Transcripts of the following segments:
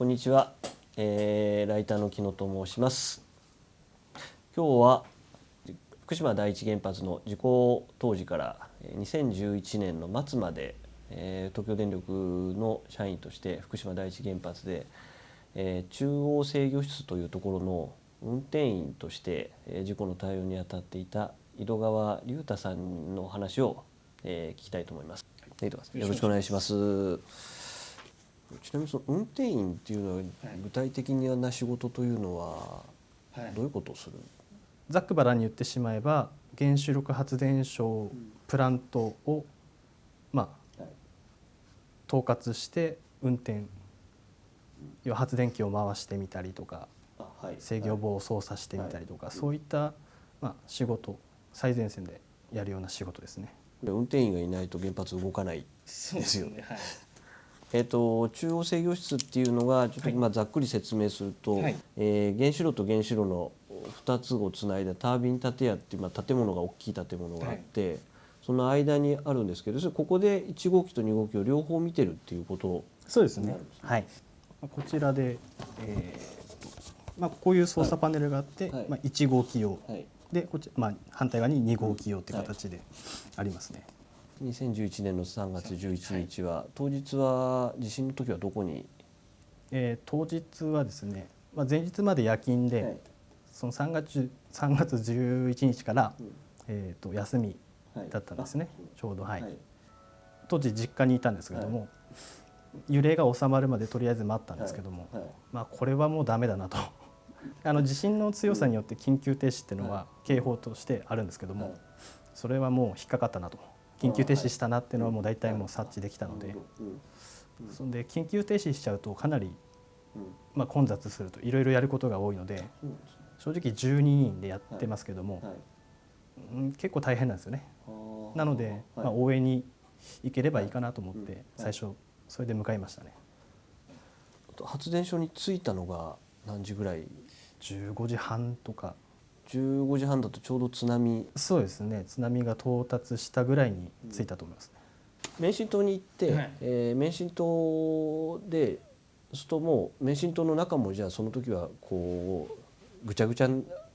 こんにちは、えー、ライターの木野と申します今日は福島第一原発の事故当時から2011年の末まで、えー、東京電力の社員として福島第一原発で、えー、中央制御室というところの運転員として、えー、事故の対応に当たっていた井戸川隆太さんの話を、えー、聞きたいと思います。よろしくお願いします。ちなみにその運転員っていうのは具体的な仕事というのはどういうことをする、はい、ざっくばらんに言ってしまえば原子力発電所プラントをまあ統括して運転要は発電機を回してみたりとか制御棒を操作してみたりとかそういったまあ仕事最前線でやるような仕事ですね。運転員がいないと原発動かないですよね。はいえーと、中央制御室っていうのがちょっと今ざっくり説明すると、はい、えー、原子炉と原子炉の2つをつないだタービン建屋っていう、まあ、建物が大きい建物があって、はい、その間にあるんですけどここで1号機と2号機を両方見てるっていうことそうですね。はい、こちらで、えーまあ、こういう操作パネルがあって、はい、まあ、1号機用、でこっち、まあ、反対側に2号機用っていう形でありますね。2011年の3月11日は、はい、当日は地震の時はどこに、えー、当日はですね、まあ、前日まで夜勤で、はい、その3月 ,3 月11日から、うん、えー、と休みだったんですね、はい、ちょうどはい、当時実家にいたんですけども、揺れが収まるまでとりあえず待ったんですけども、まあ、これはもうダメだなと。あの地震の強さによって緊急停止っていうのは警報としてあるんですけども、それはもう引っかかったなと。緊急停止したなっていうのはもう大体もう察知できたのでそんで緊急停止しちゃうとかなりまあ混雑するといろいろやることが多いので正直12人でやってますけども結構大変なんですよね。なのでまあ応援に行ければいいかなと思って最初それで向かいましたね。発電所に着いたのが何時ぐらい？15時半とか15時半だとちょうど津波。そうですね。津波が到達したぐらいに着いたと思います、ね、免震島に行って、はい、えー、免震島でそうするともう免震島の中もじゃあその時はこうぐちゃぐちゃ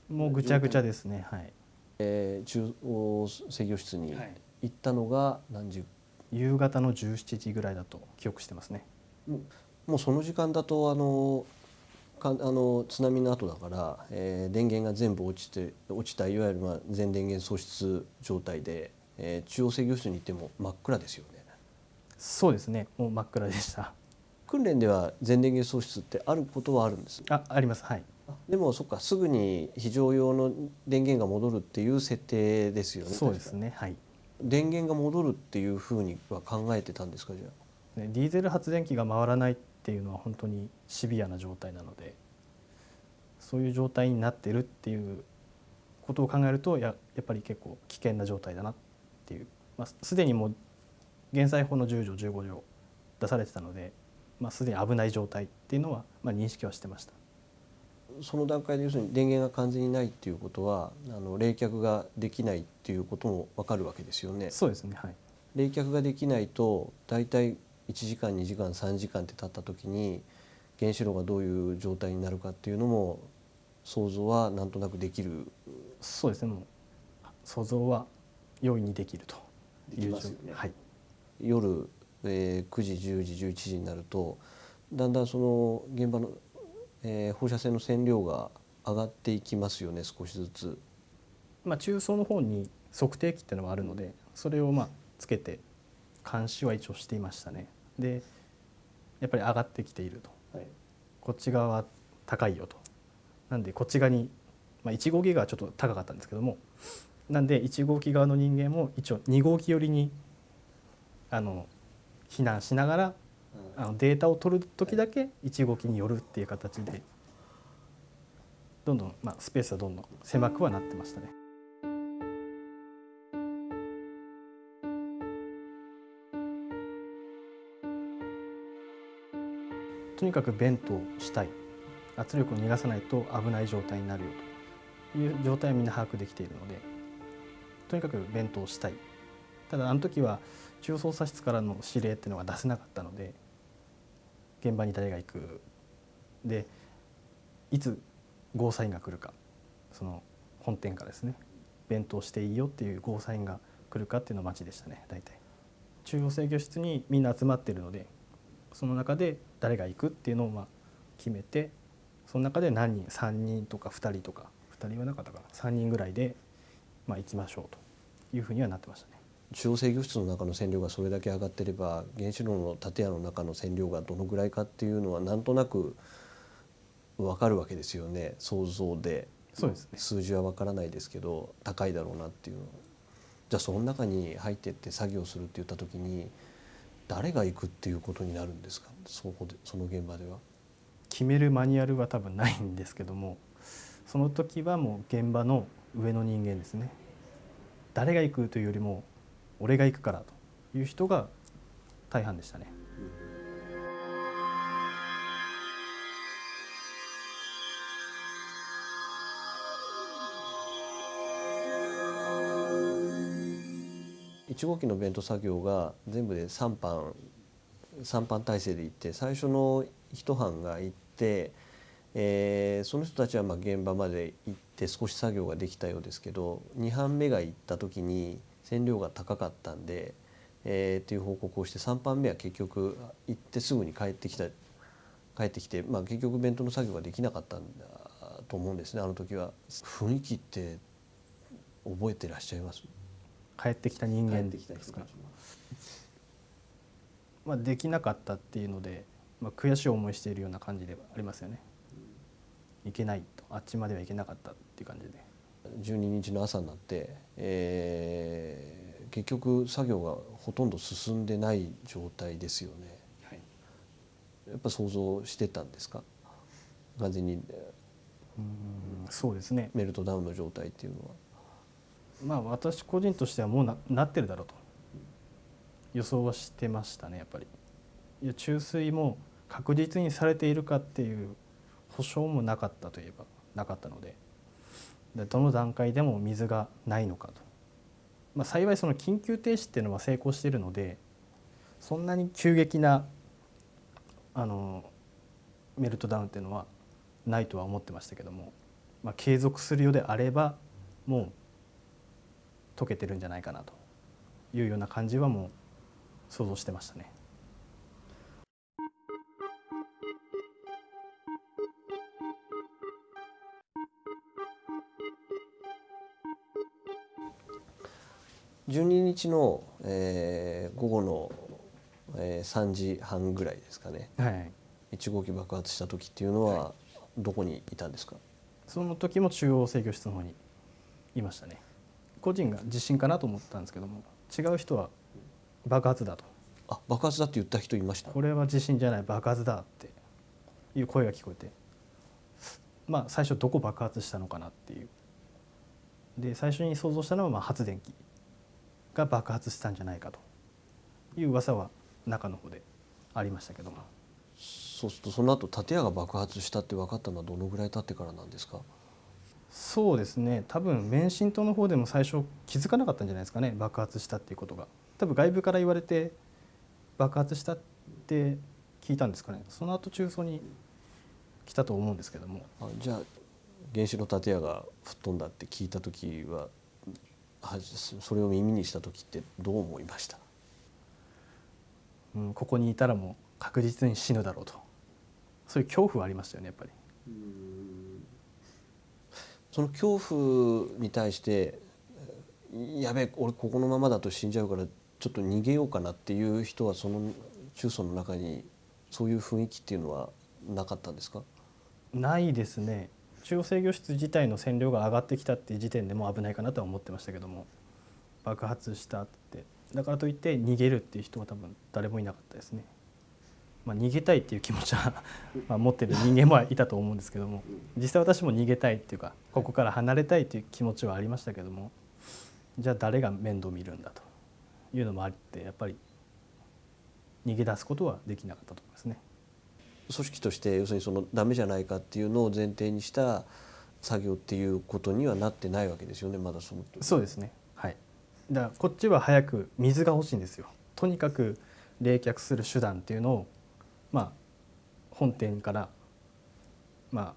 もうぐちゃぐちゃですね。はい、えー、中央制御室に行ったのが何時、夕方の17時ぐらいだと記憶してますね。もうその時間だとあのかあの津波の後だから、えー、電源が全部落ちて落ちたいわゆる、まあ、全電源喪失状態で、えー、中央制御室に行っても真っ暗ですよね。そうですね。もう真っ暗でした。訓練では全電源喪失ってあることはあるんです？ああります。はい。でもそっかすぐに非常用の電源が戻るっていう設定ですよねそうですね。はい。電源が戻るっていうふうには考えてたんですかじゃあ、ね、ディーゼル発電機が回らないっていうのは本当にシビアな状態なのでそういう状態になってるっていうことを考えるとややっぱり結構危険な状態だなっていう、まあ、すでにもう減災法の10条15条出されてたので、まあ、すでに危ない状態っていうのは、まあ、認識はしてました。その段階で要するに電源が完全にないっていうことはあの冷却ができないっていうことも分かるわけですよね。そうですね、はい、冷却ができないと大体1時間2時間3時間って経った時に原子炉がどういう状態になるかっていうのも想像はなんとなくできる。そうですね。もう想像は容易にできると。いう状、ね、はい、夜、えー、9時10時11時になるとだんだんその現場の、えー、放射線の線量が上がっていきますよね少しずつ。まあ、中層の方に測定器っていうのがあるのでそれをまあつけて監視は一応していましたね。でやっぱり上がってきていると、はい、こっち側は高いよと。なんでこっち側に、まあ、1号機側はちょっと高かったんですけどもなんで1号機側の人間も一応2号機寄りにあの避難しながらあのデータを取る時だけ1号機に寄るっていう形でどんどん、まあ、スペースはどんどん狭くはなってましたね。とにかく弁当したい。圧力を逃がさないと危ない状態になるよという状態はみんな把握できているのでとにかく弁当したい。ただあの時は中央操作室からの指令っていうのが出せなかったので現場に誰が行く。でいつゴーサインが来るか。その本店からですね。弁当していいよっていうゴーサインが来るかっていうのを待ちでしたね大体。中央制御室にみんな集まってるのでその中で誰が行くっていうのをまあ決めてその中で何人3人とか2人とか2人はなかったかな。3人ぐらいでまあ行きましょうというふうにはなってましたね。中央制御室の中の線量がそれだけ上がってれば原子炉の建屋の中の線量がどのぐらいかっていうのはなんとなく分かるわけですよね。想像で。そうですね。数字は分からないですけど高いだろうなっていうじゃあその中に入ってって作業するって言った時に誰が行くっていうことになるんですか？そこでその現場では。決めるマニュアルは多分ないんですけどもその時はもう現場の上の人間ですね誰が行くというよりも俺が行くからという人が大半でしたね。1号機の弁当作業が全部で3班3班体制で行って最初の1班が行って、えー、その人たちはま現場まで行って少し作業ができたようですけど2班目が行った時に線量が高かったんで、えー、っていう報告をして3班目は結局行ってすぐに帰ってきた帰ってきて、まあ、結局弁当の作業ができなかったんだと思うんですねあの時は。雰囲気って覚えてらっしゃいます？帰ってきた人間ですか、まあ、できなかったっていうので、まあ、悔しい思いしているような感じではありますよね。いけないとあっちまでは行けなかったっていう感じで。12日の朝になって、えー、結局作業がほとんど進んでない状態ですよね。はい、やっぱ想像してたんですか？完全にうんそうですねメルトダウンの状態っていうのは。まあ私個人としてはもうななってるだろうと。予想はしてましたねやっぱり。いや注水も確実にされているかっていう保証もなかったといえばなかったので。でどの段階でも水がないのかと、まあ、幸いその緊急停止っていうのは成功しているのでそんなに急激なあのメルトダウンっていうのはないとは思ってましたけども、まあ、継続するようであればもう解けてるんじゃないかなというような感じはもう想像してましたね。12日の、えー、午後の、えー、3時半ぐらいですかね、はい、1号機爆発した時っていうのはどこにいたんですか、その時も中央制御室の方にいましたね個人が地震かなと思ったんですけども違う人は爆発だと。あ爆発だって言った人いました？これは地震じゃない爆発だっていう声が聞こえて。まあ最初どこ爆発したのかなっていう。で最初に想像したのはまあ発電機が爆発したんじゃないかと。いう噂は中の方でありましたけども。そうするとその後建屋が爆発したって分かったのはどのぐらい経ってからなんですか？そうですね。多分免震島の方でも最初気づかなかったんじゃないですかね。爆発したっていうことが。多分外部から言われて爆発したって聞いたんですかね。その後中層に来たと思うんですけども。あじゃあ原子の建屋が吹っ飛んだって聞いた時はそれを耳にした時ってどう思いました、うん、ここにいたらもう確実に死ぬだろうと。そういう恐怖はありましたよねやっぱり。その恐怖に対してやべえ俺ここのままだと死んじゃうからちょっと逃げようかなっていう人はその中層の中にそういう雰囲気っていうのはなかったんですか？ないですね。中央制御室自体の線量が上がってきたっていう時点でも危ないかなとは思ってましたけども。爆発したって。だからといって逃げるっていう人は多分誰もいなかったですね。まあ、逃げたいっていう気持ちは まあ持ってる人間もいたと思うんですけども実際私も逃げたいっていうかここから離れたいっていう気持ちはありましたけどもじゃあ誰が面倒見るんだというのもあってやっぱり逃げ出すことはできなかったと思いますね。組織として要するにそのダメじゃないかっていうのを前提にした作業っていうことにはなってないわけですよねまだそのそうですね。はい。だからこっちは早く水が欲しいんですよ。とにかく冷却する手段っていうのをまあ、本店からまあ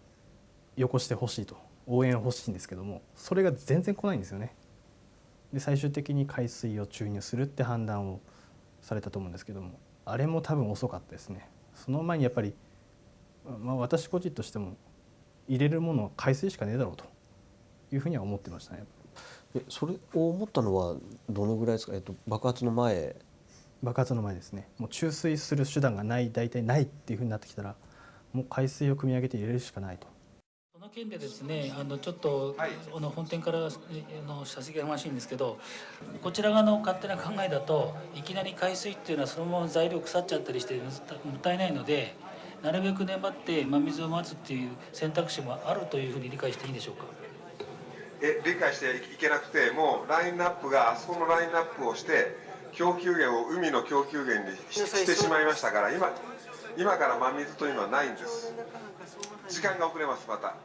よこしてほしいと応援欲しいんですけどもそれが全然来ないんですよね。で最終的に海水を注入するって判断をされたと思うんですけどもあれも多分遅かったですね。その前にやっぱり、まあ、私個人としても入れるものは海水しかねえだろうというふうには思ってましたね。えそれを思ったのはどのぐらいですか、えっと、爆発の前爆発の前ですね。もう注水する手段がない大体ないっていうふうになってきたらもう海水を汲み上げて入れるしかないと。この件でですねあのちょっと、はい、あの本店からあの射席がましいんですけどこちら側の勝手な考えだといきなり海水っていうのはそのまま材料腐っちゃったりしてもったいないのでなるべく粘って真水を待つっていう選択肢もあるというふうに理解していいんでしょうか？え理解していけなくてもうラインナップがあそこのラインナップをして供給源を海の供給源にしてしまいましたから今今から真水というのはないんです。時間が遅れますまた。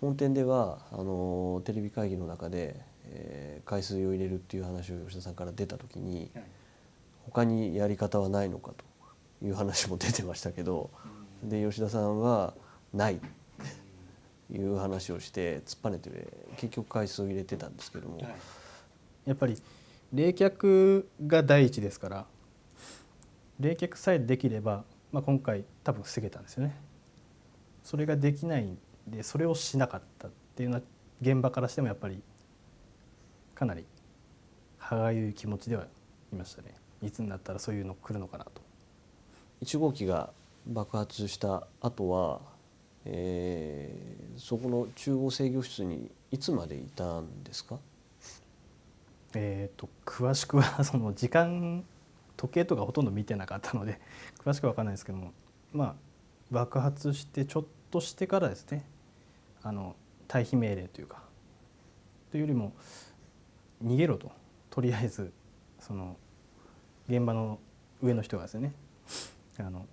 本店ではあのテレビ会議の中で、えー、海水を入れるっていう話を吉田さんから出た時に、はい、他にやり方はないのかという話も出てましたけど、で吉田さんはないいう話をして突っぱねて結局海水を入れてたんですけども、はい、やっぱり冷却が第一ですから冷却さえできれば、まあ、今回多分防げたんですよね。それができないんでそれをしなかったっていうのは現場からしてもやっぱりかなり歯がゆい気持ちではいましたねいつになったらそういうの来るのかなと。1号機が爆発した後はえー、そこの中央制御室にいつまでいたんですか？えーと、詳しくは その時間時計とかほとんど見てなかったので 詳しくは分かんないですけどもまあ爆発してちょっとしてからですねあの退避命令というかというよりも逃げろと。とりあえずその現場の上の人がですねあの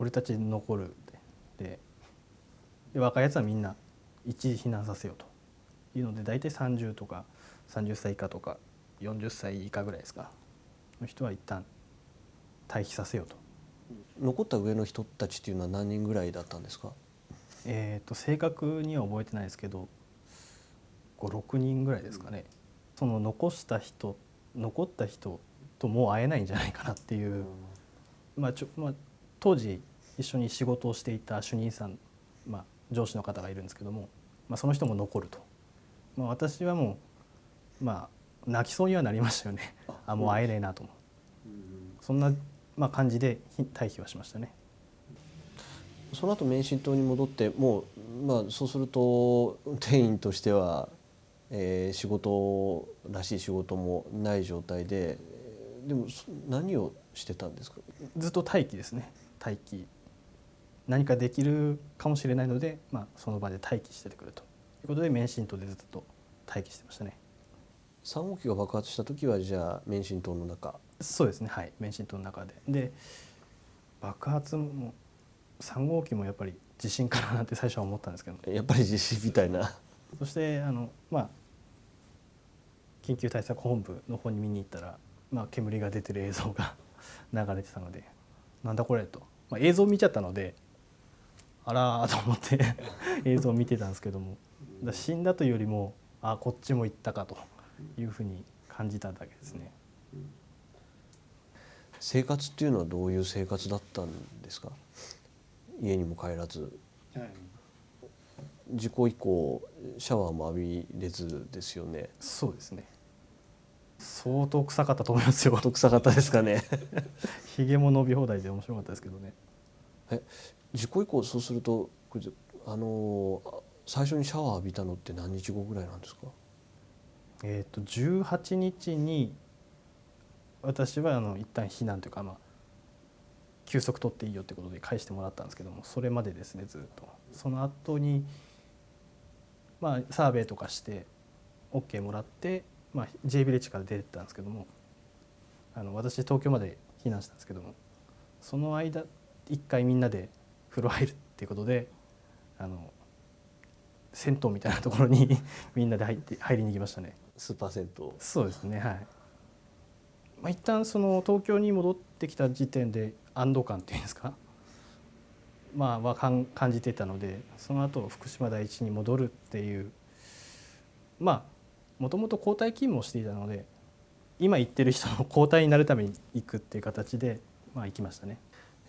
俺たち残るでで若いやつはみんな一時避難させようと。いうので大体30とか30歳以下とか40歳以下ぐらいですか？の人は一旦退避させようと。残った上の人たちっていうのは何人ぐらいだったんですか？えーと、正確には覚えてないですけど56人ぐらいですかね、うん、その残した人残った人ともう会えないんじゃないかなっていう、うん、まあちょまあ、当時一緒に仕事をしていた主任さん、まあ、上司の方がいるんですけども、まあ、その人も残ると、まあ、私はもうまあ泣きそうにはなりましたよね。あもう会えねえなと、う。ん、そんな、まあ、感じで退避はしましたね。その後免震島に戻ってもう、まあ、そうすると店員としては、えー、仕事らしい仕事もない状態ででも何をしてたんですか？ずっと待機ですね。待機。何かできるかもしれないので、まあ、その場で待機しててくれと。いうことで免震島でずっと待機してましたね3号機が爆発した時はじゃあ免震島の中。そうですね。はい。免震島の中で。で爆発も3号機もやっぱり地震かななんて最初は思ったんですけど。やっぱり地震みたいな。そしてあのまあ緊急対策本部の方に見に行ったら、まあ、煙が出てる映像が 流れてたのでなんだこれと、まあ、映像見ちゃったのであらと思って 映像を見てたんですけども。死んだというよりもあこっちも行ったかというふうに感じただけですね。生活っていうのはどういう生活だったんですか？家にも帰らず、はい、事故以降シャワーも浴びれずですよね。そうですね。相当臭かったと思いますよ。臭かったですかね？ひげも伸び放題で面白かったですけどね。え事故以降そうするとあの最初にシャワー浴びたのって何日後ぐらいなんですか？えっ、ー、と18日に私はあの一旦避難というかまあ休息取っていいよってことで返してもらったんですけどもそれまでですねずっと。その後にまあサーベイとかして OK もらって、まあ、J ビレッジから出てったんですけどもあの私東京まで避難したんですけどもその間一回みんなで風呂入るっていうことであの銭湯みたいなところに みんなで入って入りに行きましたね。スーパー銭湯。そうですねはい、まあ、一旦その東京に戻ってきた時点で安堵感っていうんですか？まあは感じていたのでその後福島第一に戻るっていう。まあもともと交代勤務をしていたので今行ってる人の交代になるために行くっていう形でまあ行きましたね。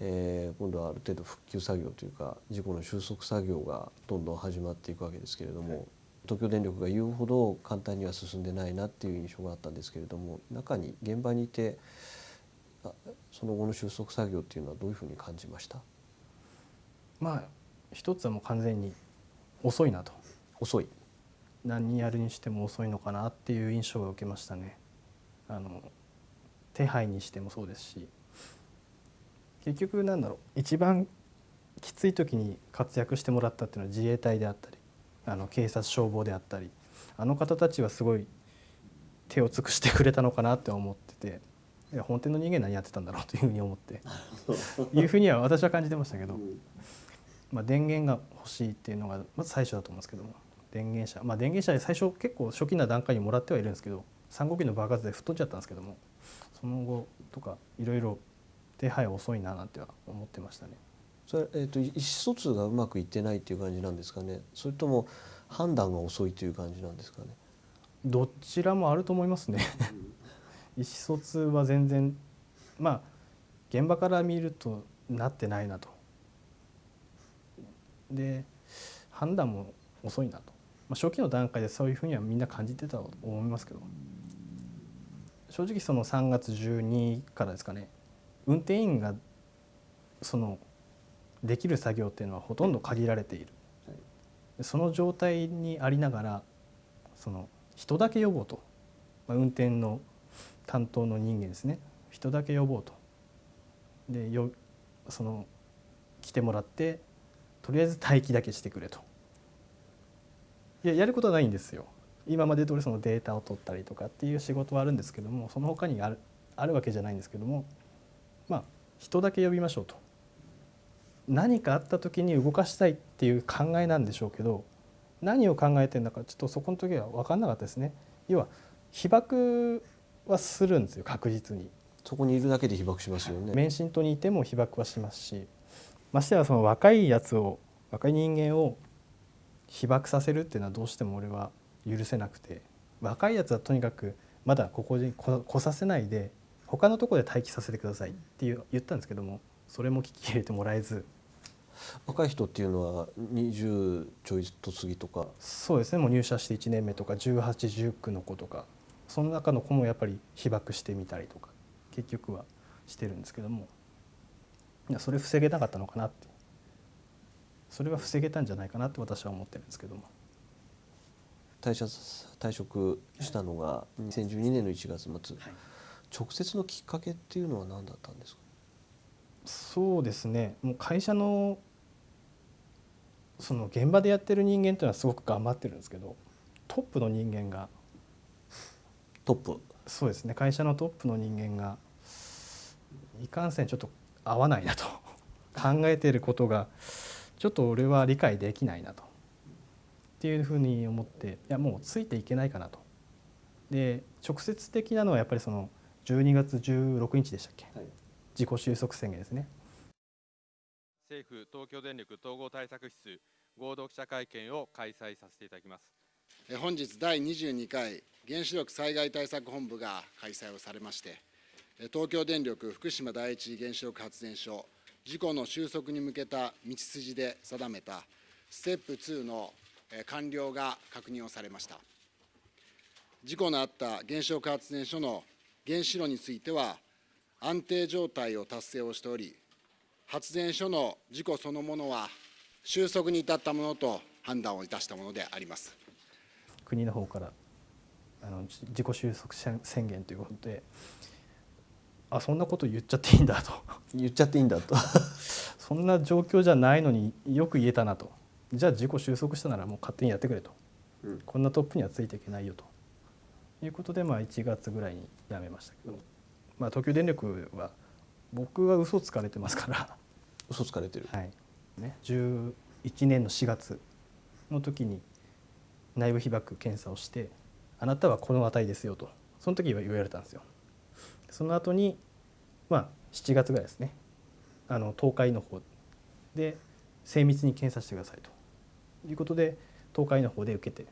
えー、今度はある程度復旧作業というか事故の収束作業がどんどん始まっていくわけですけれども、はい、東京電力が言うほど簡単には進んでないなっていう印象があったんですけれども中に現場にいてその後の収束作業っていうのはどういうふうに感じました？まあ一つはもう完全に遅いなと。遅い。何やるにしても遅いのかなっていう印象を受けましたね。あの手配にしてもそうですし。結局なんだろう一番きつい時に活躍してもらったっていうのは自衛隊であったりあの警察消防であったりあの方たちはすごい手を尽くしてくれたのかなって思ってていや本店の人間何やってたんだろうというふうに思っていうふうには私は感じてましたけど、まあ、電源が欲しいっていうのがまず最初だと思うんですけども電源車まあ電源車で最初結構初期な段階にもらってはいるんですけど3号機の爆発で吹っ飛んじゃったんですけどもその後とかいろいろ手配遅いななんては思ってましたね。それ、えーと、意思疎通がうまくいってないっていう感じなんですかね。それとも判断が遅いという感じなんですかね。どちらもあると思いますね。意思疎通は全然まあ現場から見るとなってないなと。で判断も遅いなと、まあ、初期の段階でそういうふうにはみんな感じてたと思いますけど。正直その3月12からですかね。運転員がそのできる作業っていうのはほとんど限られている、はい、その状態にありながらその人だけ呼ぼうと、まあ、運転の担当の人間ですね。人だけ呼ぼうと。でよその来てもらってとりあえず待機だけしてくれと。いややることはないんですよ。今まで通りそのデータを取ったりとかっていう仕事はあるんですけどもその他にあるあるわけじゃないんですけどもまあ人だけ呼びましょうと何かあった時に動かしたいっていう考えなんでしょうけど何を考えてるのかちょっとそこの時は分かんなかったですね。要は被爆はするんですよ確実に。そこにいるだけで被爆しますよね。免震島にいても被爆はしますしましてはその若いやつを若い人間を被爆させるっていうのはどうしても俺は許せなくて若いやつはとにかくまだここに来させないで他のとこで待機させてくださいっていう言ったんですけどもそれも聞き入れてもらえず。若い人っていうのは20ちょいと過ぎとか。そうですね。もう入社して1年目とか1819の子とか。その中の子もやっぱり被爆してみたりとか結局はしてるんですけども。それ防げなかったのかなって。それは防げたんじゃないかなって私は思ってるんですけども。退社退職したのが2012年の1月末、はい、直接のきっかけっていうのは何だったんですか？そうですね。もう会社のその現場でやってる人間というのはすごく頑張ってるんですけどトップの人間がトップ。そうですね。会社のトップの人間がいかんせんちょっと合わないなと 考えていることがちょっと俺は理解できないなとっていうふうに思っていやもうついていけないかなと。で直接的なのはやっぱりその12月16日でしたっけ、はい自己収束宣言ですね。政府東京電力統合対策室合同記者会見を開催させていただきます。本日第22回原子力災害対策本部が開催をされまして東京電力福島第一原子力発電所事故の収束に向けた道筋で定めたステップ2の完了が確認をされました。事故のあった原子力発電所の原子炉については安定状態を達成をしており、発電所の事故そのものは収束に至ったものと判断をいたしたものであります。国の方からあの自己収束宣言ということであそんなこと言っちゃっていいんだと。言っちゃっていいんだと。そんな状況じゃないのによく言えたなと。じゃあ自己収束したならもう勝手にやってくれと、うん、こんなトップにはついていけないよと。いうことでまあ1月ぐらいに辞めましたけど。まあ、東京電力は僕は嘘つかれてますから。嘘つかれてる、はい。ね、11年の4月の時に内部被曝検査をしてあなたはこの値ですよと。その時は言われたんですよ。その後にまあ7月ぐらいですね。あの東海の方で精密に検査してくださいと。いうことで東海の方で受けて、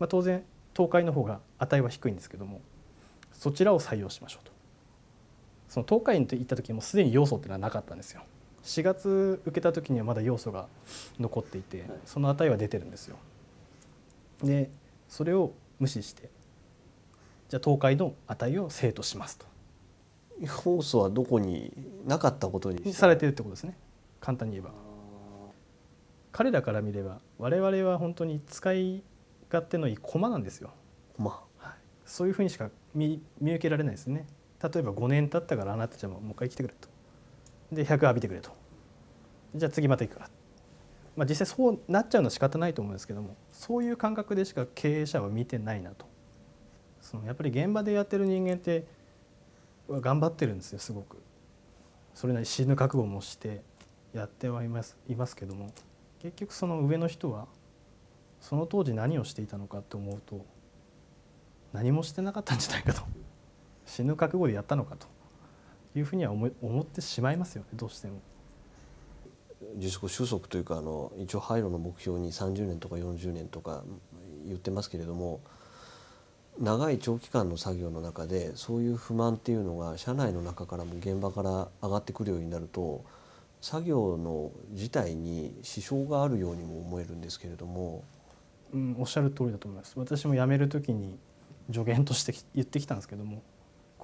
まあ、当然東海の方が値は低いんですけどもそちらを採用しましょうとその東海に行った時もすでに要素っていうのはなかったんですよ。4月受けた時にはまだ要素が残っていてその値は出てるんですよ。でそれを無視してじゃあ東海の値を生としますと。要素はどこになかったことにされてるってことですね。簡単に言えば。彼らから見れば我々は本当に使い勝手のいい駒なんですよ。駒、はい、そういうふうにしか見見受けられないですね例えば5年経ったからあなたたちゃんももう一回来てくれと。で100浴びてくれと。じゃあ次また行くから。まあ実際そうなっちゃうのは仕方ないと思うんですけどもそういう感覚でしか経営者は見てないなと。そのやっぱり現場でやってる人間って頑張ってるんですよすごく。それなり死ぬ覚悟もしてやってはいますいますけども結局その上の人はその当時何をしていたのかって思うと何もしてなかったんじゃないかと。死ぬ覚悟でやったのかと。いうふうには思思ってしまいますよね。どうしても。自粛収束というかあの一応廃炉の目標に30年とか40年とか言ってますけれども長い長期間の作業の中でそういう不満っていうのが社内の中からも現場から上がってくるようになると作業の自体に支障があるようにも思えるんですけれども、うん、おっしゃる通りだと思います。私も辞める時に助言として言ってきたんですけども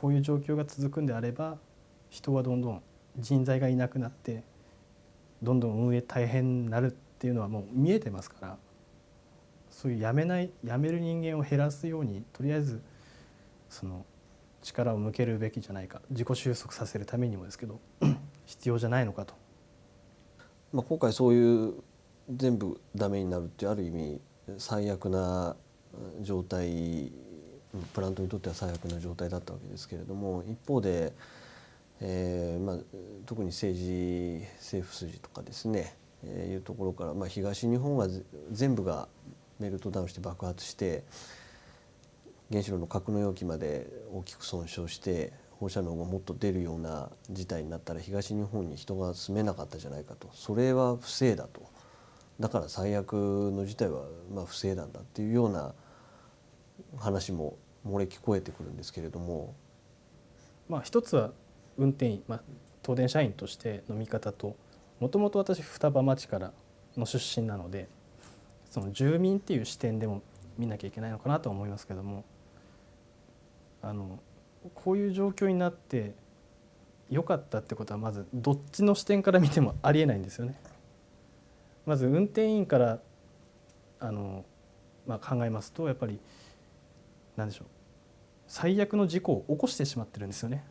こういう状況が続くんであれば人はどんどん人材がいなくなってどんどん運営大変になるっていうのはもう見えてますからそういう辞めない辞める人間を減らすようにとりあえずその力を向けるべきじゃないか自己収束させるためにもですけど 必要じゃないのかと。まあ、今回そういう全部ダメになるってある意味最悪な状態プラントにとっては最悪な状態だったわけですけれども一方で、えーまあ、特に政治政府筋とかですね、えー、いうところから、まあ、東日本は全部がメルトダウンして爆発して原子炉の格納容器まで大きく損傷して放射能がもっと出るような事態になったら東日本に人が住めなかったじゃないかと。それは不正だと。だから最悪の事態はまあ不正なんだっていうような話も漏れ聞こえてくるんですけれども。まあ、一つは運転員、まあ、東電社員としての見方ともともと私双葉町からの出身なのでその住民っていう視点でも見なきゃいけないのかなと思いますけどもあのこういう状況になって良かったってことはまずどっちの視点から見てもありえないんですよね。まず運転員からあの、まあ、考えますとやっぱり何でしょう最悪の事故を起こしてしまってるんですよね。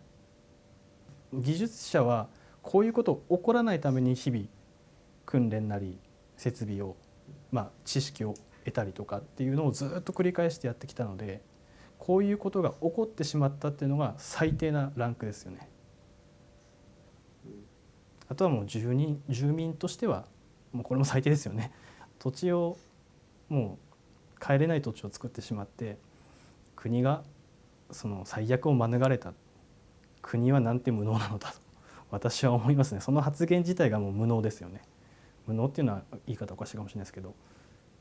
技術者はこういうこと起こらないために日々訓練なり設備を、まあ、知識を得たりとかっていうのをずっと繰り返してやってきたのでこういうことが起こってしまったっていうのが最低なランクですよね。あとはもう住人住民としてはもうこれも最低ですよね。土地をもう帰れない土地を作ってしまって国がその最悪を免れた国はなんて無能なのだと私は思いますね。その発言自体がもう無能ですよね。無能っていうのは言い方おかしいかもしれないですけど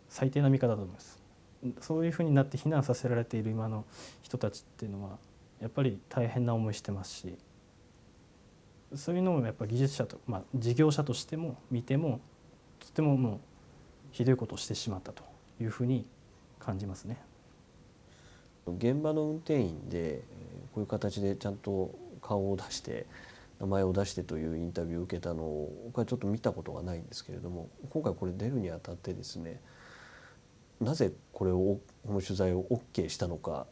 最低な見方だと思います。そういうふうになって避難させられている今の人たちっていうのはやっぱり大変な思いしてますしそういうのをやっぱ技術者と、まあ、事業者としても見てもとてももうひどいことをしてしまったというふうに感じますね。現場の運転員でこういう形でちゃんと顔を出して名前を出してというインタビューを受けたのを僕はちょっと見たことがないんですけれども今回これ出るにあたってですねなぜこれをこの取材を OK したのか。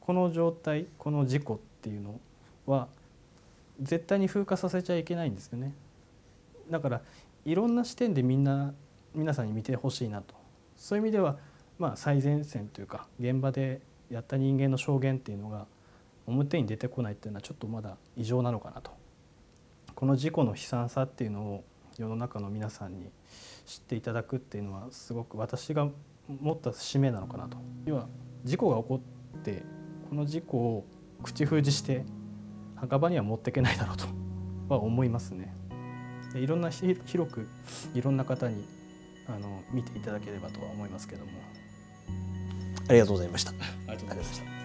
この状態この事故っていうのは絶対に風化させちゃいけないんですよね。だからいろんな視点でみんな皆さんに見てほしいなと。そういう意味ではまあ最前線というか現場でやった人間の証言っていうのが表に出てこないっていうのはちょっとまだ異常なのかなと。この事故の悲惨さっていうのを世の中の皆さんに知っていただくっていうのはすごく私が持った使命なのかなと。要は事故が起こってこの事故を口封じして墓場には持っていけないだろうと は思いますね。いろんな広くいろんな方にあの見ていただければとは思いますけども。りがとうございました。ありがとうございました